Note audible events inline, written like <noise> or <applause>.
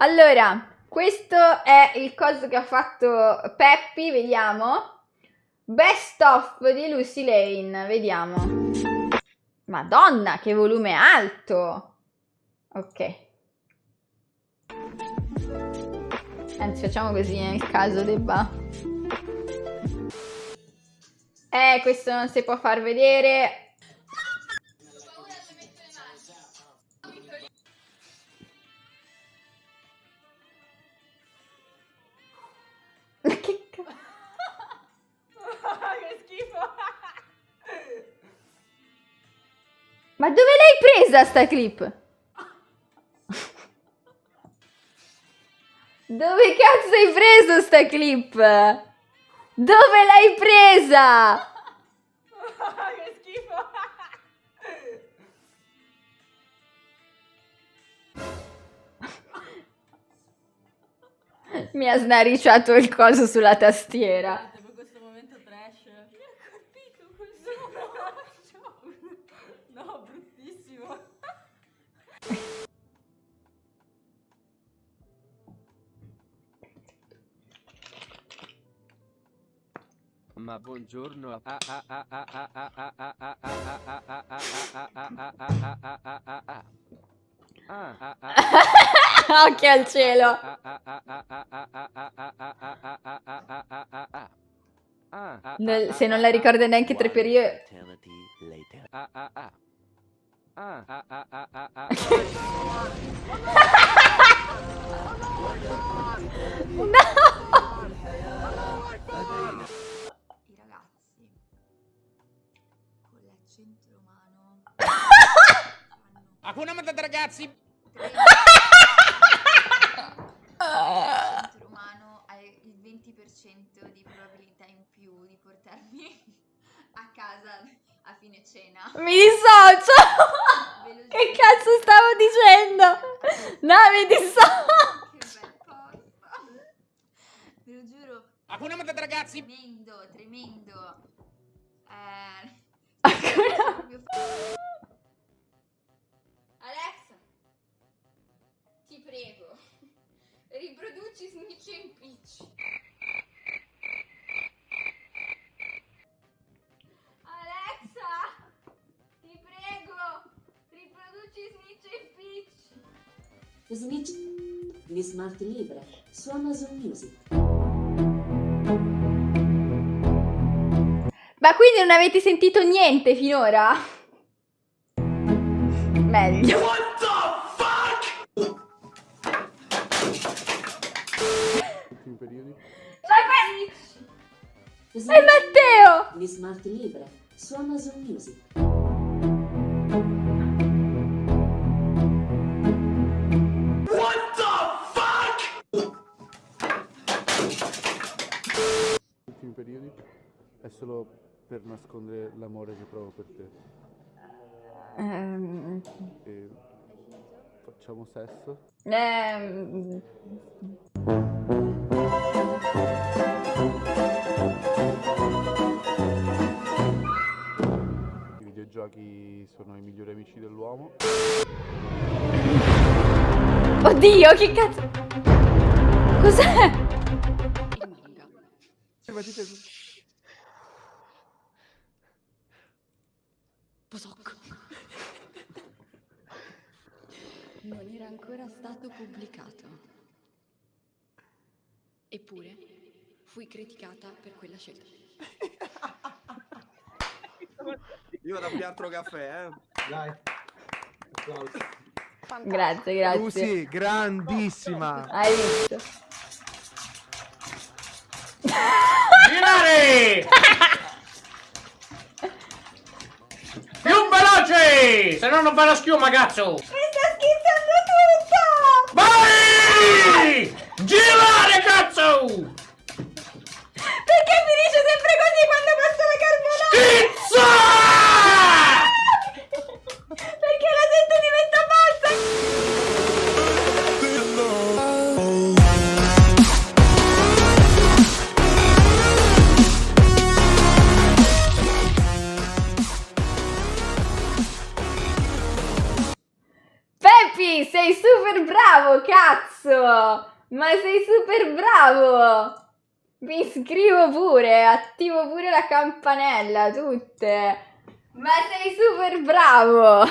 Allora, questo è il coso che ha fatto Peppi, vediamo. Best of di Lucy Lane, vediamo. Madonna, che volume alto! Ok. Anzi, facciamo così nel caso debba... Eh, questo non si può far vedere. Ma dove l'hai presa sta clip? Dove cazzo hai preso sta clip? Dove l'hai presa? che schifo! Mi ha snariciato il coso sulla tastiera. Ma buongiorno. Occhio al cielo. Nel, se non la ricorda neanche tre periodi. Hakuna Matata ragazzi! <laughs> il centro umano ha il 20% di probabilità in più di portarmi a casa a fine cena. Mi dissocio! Che cazzo stavo dicendo? No, mi dissocio! Che bel posto! Ve lo giuro. Hakuna Matata ragazzi! Tremendo, tremendo. Eh... Snitch di Smart Libre su Amazon Music. Ma quindi non avete sentito niente finora? Meglio. What the fuck? periodi. È Matteo! Di Smart Libre su Amazon Music. Periodi è solo per nascondere l'amore che provo per te. Um, e facciamo sesso? Um, I videogiochi sono i migliori amici dell'uomo. Oddio, che cazzo! Cos'è? Il manga. Posocco. Non era ancora stato pubblicato. Eppure fui criticata per quella scelta. Io vado a pigliare altro caffè, eh. Dai. Applausi. Grazie, grazie. Lucy, grandissima. Hai visto? Girare! veloce! Se no non fa la schiuma, cazzo! Bravo, cazzo! Ma sei super bravo! Mi iscrivo pure, attivo pure la campanella, tutte. Ma sei super bravo!